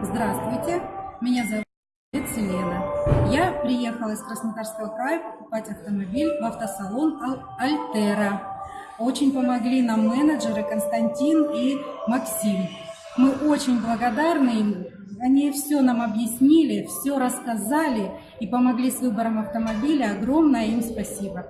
Здравствуйте, меня зовут Елена. Я приехала из Краснодарского края покупать автомобиль в автосалон Альтера. Очень помогли нам менеджеры Константин и Максим. Мы очень благодарны им. Они все нам объяснили, все рассказали и помогли с выбором автомобиля. Огромное им спасибо.